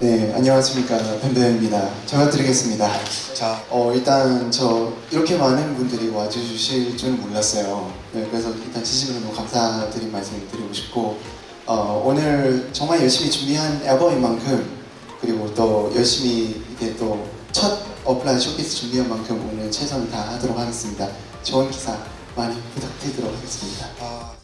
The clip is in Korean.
네, 안녕하십니까. 뱀뱀입니다. 잘 드리겠습니다. 자, 어, 일단 저 이렇게 많은 분들이 와주실 줄 몰랐어요. 네, 그래서 일단 진심으로 너무 감사드린 말씀을 드리고 싶고, 어, 오늘 정말 열심히 준비한 앨범인 만큼, 그리고 또 열심히 이렇게 또 첫 오프라인 쇼케이스 준비한 만큼 오늘 최선을 다하도록 하겠습니다. 좋은 기사 많이 부탁드리도록 하겠습니다. Thank